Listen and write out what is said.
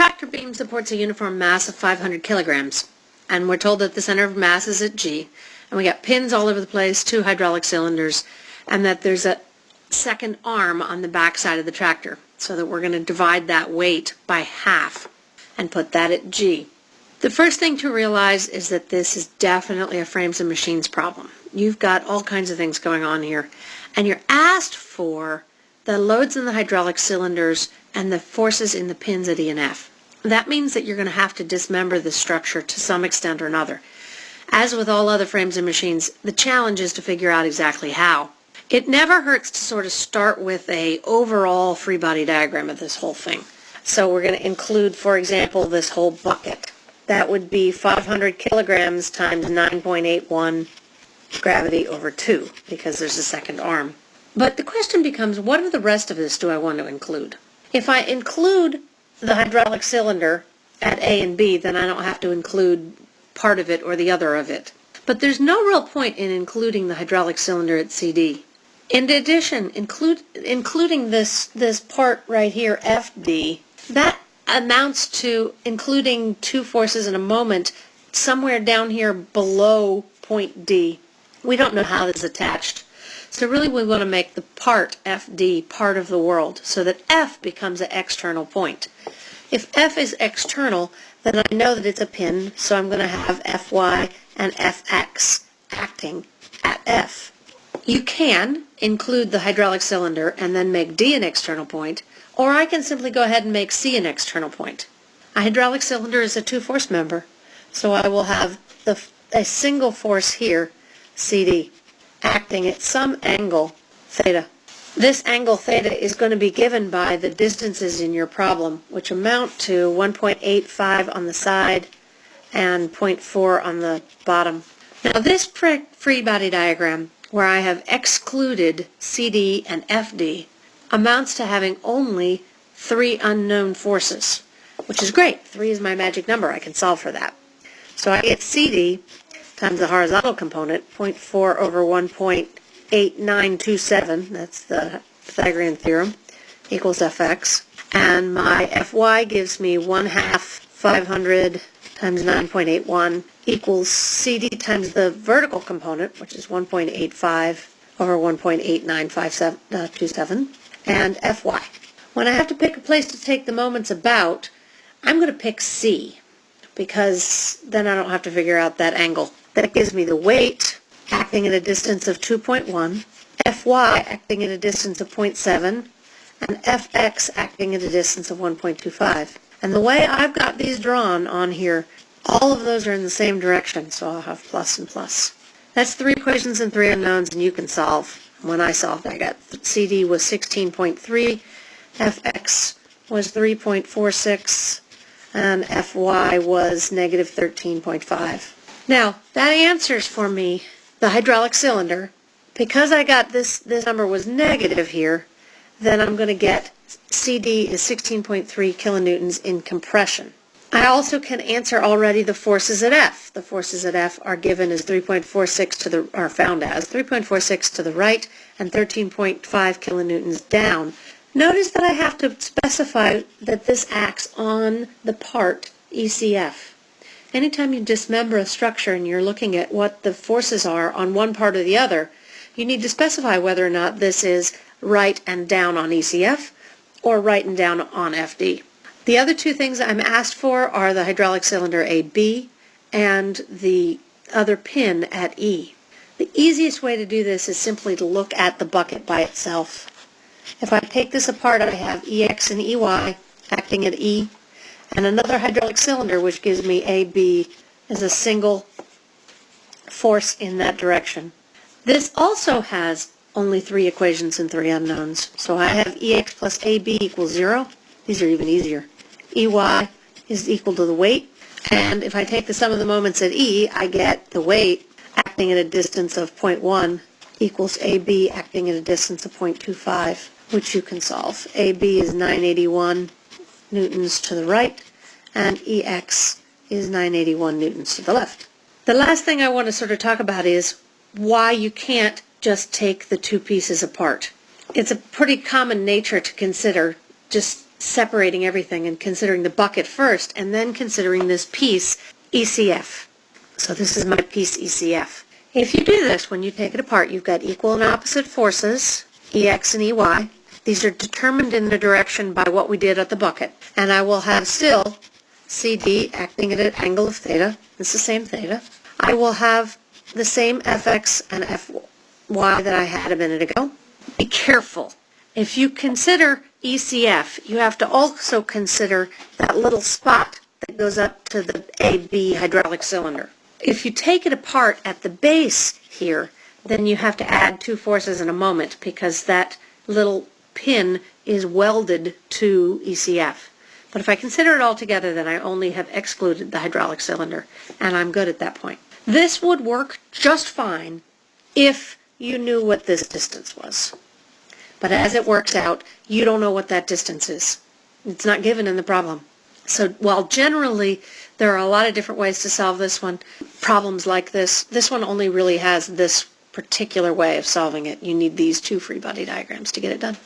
tractor beam supports a uniform mass of 500 kilograms, and we're told that the center of mass is at G, and we got pins all over the place, two hydraulic cylinders, and that there's a second arm on the back side of the tractor, so that we're going to divide that weight by half and put that at G. The first thing to realize is that this is definitely a frames and machines problem. You've got all kinds of things going on here, and you're asked for the loads in the hydraulic cylinders and the forces in the pins at E and F. That means that you're going to have to dismember this structure to some extent or another. As with all other frames and machines, the challenge is to figure out exactly how. It never hurts to sort of start with a overall free body diagram of this whole thing. So we're going to include, for example, this whole bucket. That would be 500 kilograms times 9.81 gravity over 2, because there's a second arm. But the question becomes, what of the rest of this do I want to include? If I include the hydraulic cylinder at A and B, then I don't have to include part of it or the other of it. But there's no real point in including the hydraulic cylinder at CD. In addition, include, including this, this part right here, FD, that amounts to including two forces in a moment somewhere down here below point D. We don't know how this is attached. So really we want to make the part FD part of the world so that F becomes an external point. If F is external, then I know that it's a pin, so I'm going to have Fy and Fx acting at F. You can include the hydraulic cylinder and then make D an external point, or I can simply go ahead and make C an external point. A hydraulic cylinder is a two-force member, so I will have the, a single force here, CD acting at some angle, theta. This angle theta is going to be given by the distances in your problem, which amount to 1.85 on the side and 0.4 on the bottom. Now this free body diagram, where I have excluded CD and FD, amounts to having only three unknown forces, which is great. Three is my magic number. I can solve for that. So I get CD times the horizontal component, 0.4 over 1.8927, that's the Pythagorean theorem, equals fx. And my fy gives me 1 half 500 times 9.81 equals cd times the vertical component, which is 1.85 over 1.8927, uh, and fy. When I have to pick a place to take the moments about, I'm going to pick c because then I don't have to figure out that angle. That gives me the weight acting at a distance of 2.1, Fy acting at a distance of 0.7, and Fx acting at a distance of 1.25. And the way I've got these drawn on here, all of those are in the same direction, so I'll have plus and plus. That's three equations and three unknowns, and you can solve. When I solved, I got CD was 16.3, Fx was 3.46, and Fy was negative 13.5. Now, that answers for me the hydraulic cylinder. Because I got this, this number was negative here, then I'm going to get CD is 16.3 kilonewtons in compression. I also can answer already the forces at F. The forces at F are given as 3.46 to the, are found as 3.46 to the right and 13.5 kilonewtons down. Notice that I have to specify that this acts on the part ECF. Anytime you dismember a structure and you're looking at what the forces are on one part or the other, you need to specify whether or not this is right and down on ECF or right and down on FD. The other two things I'm asked for are the hydraulic cylinder AB and the other pin at E. The easiest way to do this is simply to look at the bucket by itself. If I take this apart, I have EX and EY acting at E and another hydraulic cylinder which gives me AB as a single force in that direction. This also has only three equations and three unknowns. So I have EX plus AB equals 0. These are even easier. EY is equal to the weight. And if I take the sum of the moments at E, I get the weight acting at a distance of 0.1 equals AB acting at a distance of 0.25, which you can solve. AB is 981 newtons to the right, and EX is 981 newtons to the left. The last thing I want to sort of talk about is why you can't just take the two pieces apart. It's a pretty common nature to consider just separating everything and considering the bucket first and then considering this piece ECF. So this is my piece ECF. If you do this, when you take it apart, you've got equal and opposite forces, EX and EY. These are determined in the direction by what we did at the bucket. And I will have still CD acting at an angle of theta. It's the same theta. I will have the same Fx and Fy that I had a minute ago. Be careful. If you consider ECF, you have to also consider that little spot that goes up to the AB hydraulic cylinder. If you take it apart at the base here, then you have to add two forces in a moment because that little pin is welded to ECF. But if I consider it all together, then I only have excluded the hydraulic cylinder, and I'm good at that point. This would work just fine if you knew what this distance was. But as it works out, you don't know what that distance is. It's not given in the problem. So while generally there are a lot of different ways to solve this one, problems like this, this one only really has this particular way of solving it. You need these two free body diagrams to get it done.